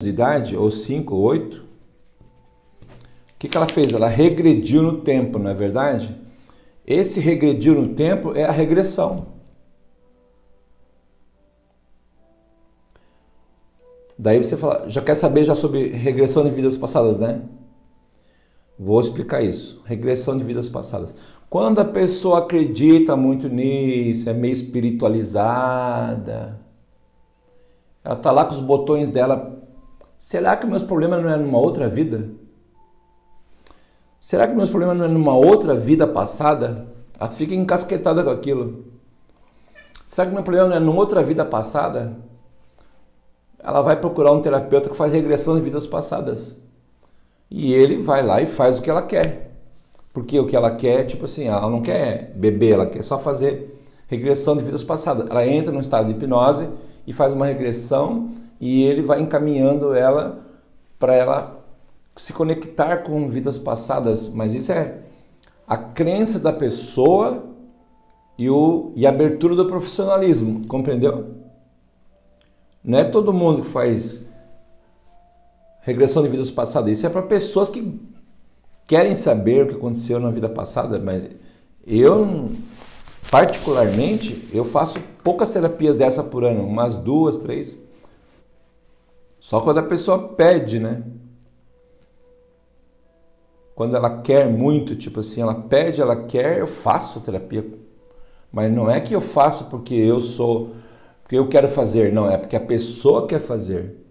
de idade, ou 5 ou 8, o que, que ela fez? Ela regrediu no tempo, não é verdade? Esse regrediu no tempo é a regressão. Daí você fala, já quer saber já sobre regressão de vidas passadas, né? Vou explicar isso. Regressão de vidas passadas. Quando a pessoa acredita muito nisso, é meio espiritualizada, ela tá lá com os botões dela. Será que meus problemas não é numa outra vida? Será que meus problemas não é numa outra vida passada? Ela fica encasquetada com aquilo. Será que meu problema não é numa outra vida passada? Ela vai procurar um terapeuta que faz regressão de vidas passadas. E ele vai lá e faz o que ela quer. Porque o que ela quer, tipo assim, ela não quer beber, ela quer só fazer regressão de vidas passadas. Ela entra num estado de hipnose e faz uma regressão e ele vai encaminhando ela para ela se conectar com vidas passadas. Mas isso é a crença da pessoa e, o, e a abertura do profissionalismo, compreendeu? Não é todo mundo que faz regressão de vidas passadas. Isso é para pessoas que querem saber o que aconteceu na vida passada, mas eu particularmente eu faço poucas terapias dessa por ano, umas duas, três. Só quando a pessoa pede, né? Quando ela quer muito, tipo assim, ela pede, ela quer, eu faço terapia. Mas não é que eu faço porque eu sou, porque eu quero fazer, não, é porque a pessoa quer fazer.